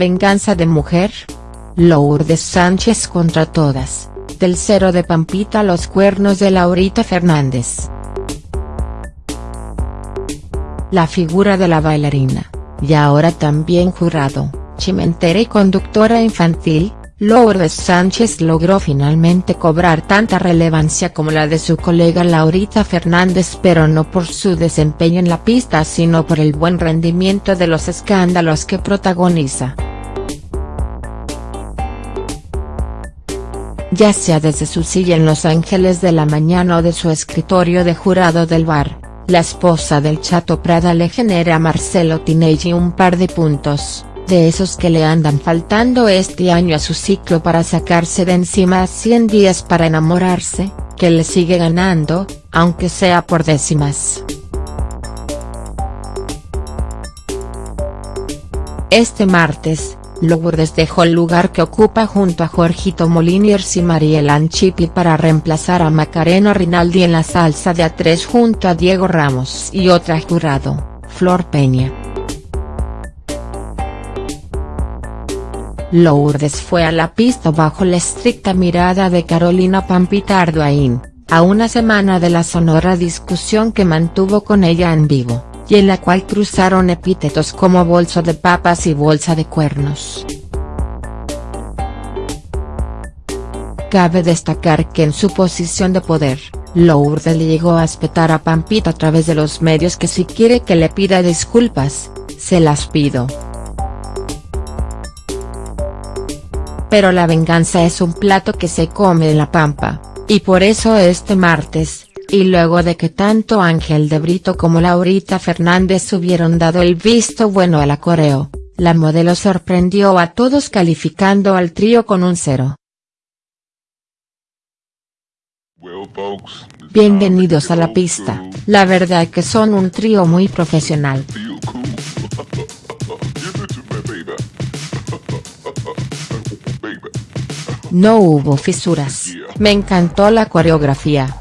venganza de mujer. Lourdes Sánchez contra todas, del cero de Pampita a los cuernos de Laurita Fernández. La figura de la bailarina, y ahora también jurado, chimentera y conductora infantil, Lourdes Sánchez logró finalmente cobrar tanta relevancia como la de su colega Laurita Fernández pero no por su desempeño en la pista sino por el buen rendimiento de los escándalos que protagoniza. Ya sea desde su silla en Los Ángeles de la Mañana o de su escritorio de jurado del bar, la esposa del Chato Prada le genera a Marcelo Tinelli un par de puntos de esos que le andan faltando este año a su ciclo para sacarse de encima 100 días para enamorarse, que le sigue ganando, aunque sea por décimas. Este martes, Lourdes dejó el lugar que ocupa junto a Jorgito Moliniers y Mariel Anchipi para reemplazar a Macarena Rinaldi en la salsa de A3 junto a Diego Ramos y otra jurado, Flor Peña. Lourdes fue a la pista bajo la estricta mirada de Carolina Pampita Arduain, a una semana de la sonora discusión que mantuvo con ella en vivo, y en la cual cruzaron epítetos como bolso de papas y bolsa de cuernos. Cabe destacar que en su posición de poder, Lourdes le llegó a espetar a Pampita a través de los medios que si quiere que le pida disculpas, se las pido. pero la venganza es un plato que se come en la pampa, y por eso este martes, y luego de que tanto Ángel de Brito como Laurita Fernández hubieron dado el visto bueno al coreo, la modelo sorprendió a todos calificando al trío con un cero. Bienvenidos a la pista, la verdad que son un trío muy profesional. No hubo fisuras, me encantó la coreografía.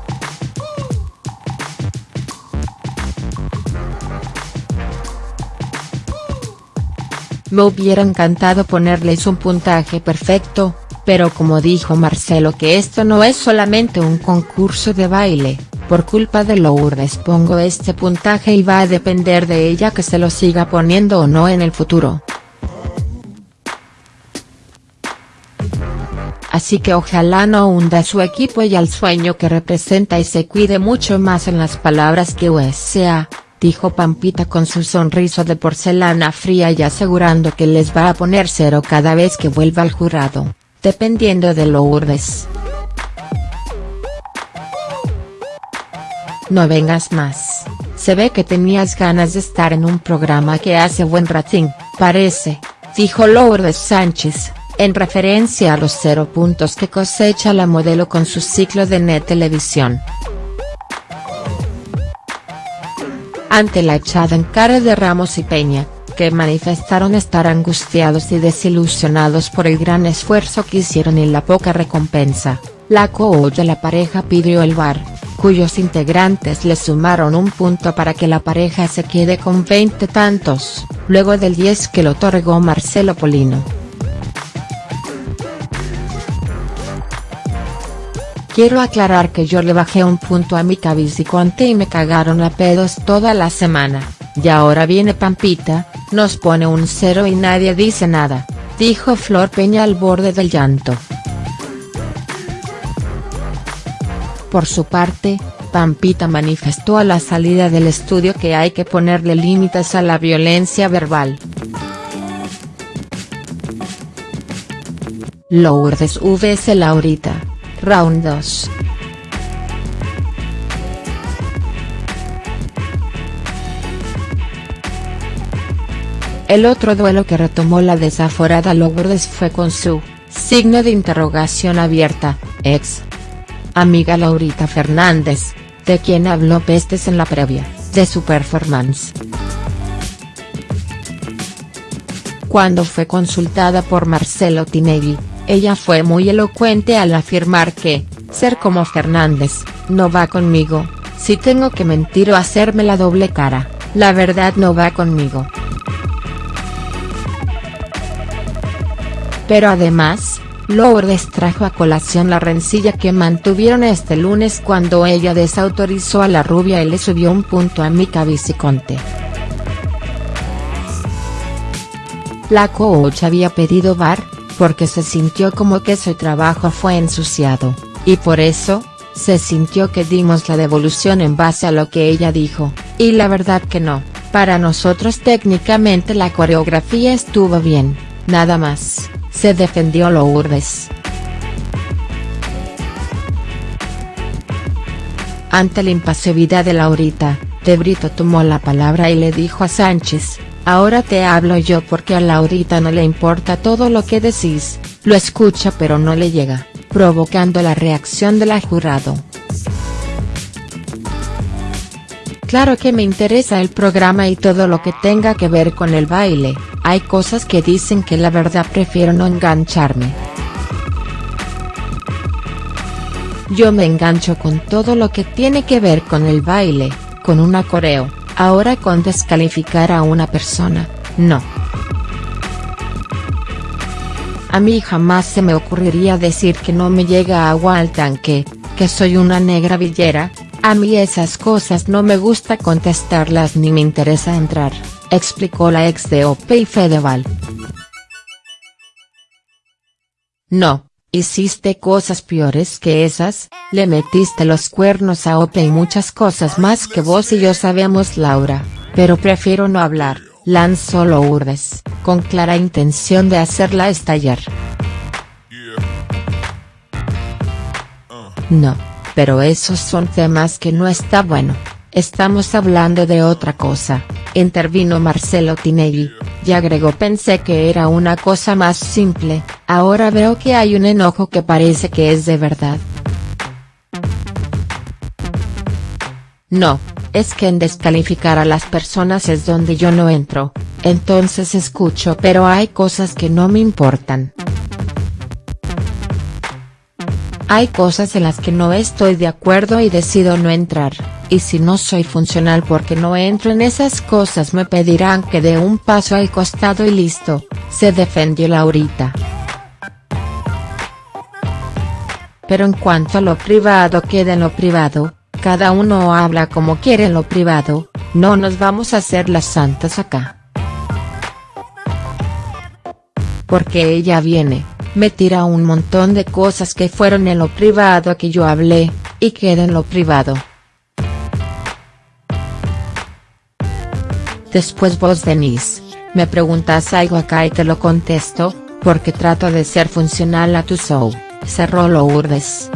Me hubiera encantado ponerles un puntaje perfecto, pero como dijo Marcelo que esto no es solamente un concurso de baile, por culpa de Lourdes pongo este puntaje y va a depender de ella que se lo siga poniendo o no en el futuro. así que ojalá no hunda su equipo y al sueño que representa y se cuide mucho más en las palabras que USA, dijo Pampita con su sonrisa de porcelana fría y asegurando que les va a poner cero cada vez que vuelva al jurado, dependiendo de Lourdes. No vengas más, se ve que tenías ganas de estar en un programa que hace buen rating, parece, dijo Lourdes Sánchez en referencia a los cero puntos que cosecha la modelo con su ciclo de net televisión. Ante la echada en cara de Ramos y Peña, que manifestaron estar angustiados y desilusionados por el gran esfuerzo que hicieron y la poca recompensa, la coach de la pareja pidió el bar, cuyos integrantes le sumaron un punto para que la pareja se quede con 20 tantos, luego del 10 que le otorgó Marcelo Polino. Quiero aclarar que yo le bajé un punto a mi cabiciconte y me cagaron a pedos toda la semana, y ahora viene Pampita, nos pone un cero y nadie dice nada, dijo Flor Peña al borde del llanto. Por su parte, Pampita manifestó a la salida del estudio que hay que ponerle límites a la violencia verbal. Lourdes vs Laurita Round 2. El otro duelo que retomó la desaforada Lourdes fue con su, signo de interrogación abierta, ex. Amiga Laurita Fernández, de quien habló pestes en la previa, de su performance. Cuando fue consultada por Marcelo Tinelli, ella fue muy elocuente al afirmar que, ser como Fernández, no va conmigo, si tengo que mentir o hacerme la doble cara, la verdad no va conmigo. Pero además, Lourdes trajo a colación la rencilla que mantuvieron este lunes cuando ella desautorizó a la rubia y le subió un punto a Mica Viciconte. La coach había pedido bar, porque se sintió como que su trabajo fue ensuciado, y por eso, se sintió que dimos la devolución en base a lo que ella dijo, y la verdad que no, para nosotros técnicamente la coreografía estuvo bien, nada más. Se defendió Lourdes. Ante la impasividad de Laurita, De Brito tomó la palabra y le dijo a Sánchez, ahora te hablo yo porque a Laurita no le importa todo lo que decís, lo escucha pero no le llega, provocando la reacción de la jurado. Claro que me interesa el programa y todo lo que tenga que ver con el baile, hay cosas que dicen que la verdad prefiero no engancharme. Yo me engancho con todo lo que tiene que ver con el baile, con una coreo, ahora con descalificar a una persona, no. A mí jamás se me ocurriría decir que no me llega agua al tanque, que soy una negra villera, a mí esas cosas no me gusta contestarlas ni me interesa entrar, explicó la ex de Ope y Fedeval. No, hiciste cosas peores que esas, le metiste los cuernos a Ope y muchas cosas más que vos y yo sabemos Laura, pero prefiero no hablar, lanzó Lourdes, con clara intención de hacerla estallar. No pero esos son temas que no está bueno, estamos hablando de otra cosa, intervino Marcelo Tinelli, y agregó pensé que era una cosa más simple, ahora veo que hay un enojo que parece que es de verdad. No, es que en descalificar a las personas es donde yo no entro, entonces escucho pero hay cosas que no me importan. Hay cosas en las que no estoy de acuerdo y decido no entrar, y si no soy funcional porque no entro en esas cosas me pedirán que dé un paso al costado y listo, se defendió Laurita. Pero en cuanto a lo privado queda en lo privado, cada uno habla como quiere en lo privado, no nos vamos a hacer las santas acá. Porque ella viene, me tira un montón de cosas que fueron en lo privado que yo hablé, y queda en lo privado. Después vos venís, me preguntas algo acá y te lo contesto, porque trato de ser funcional a tu show, cerró Lourdes.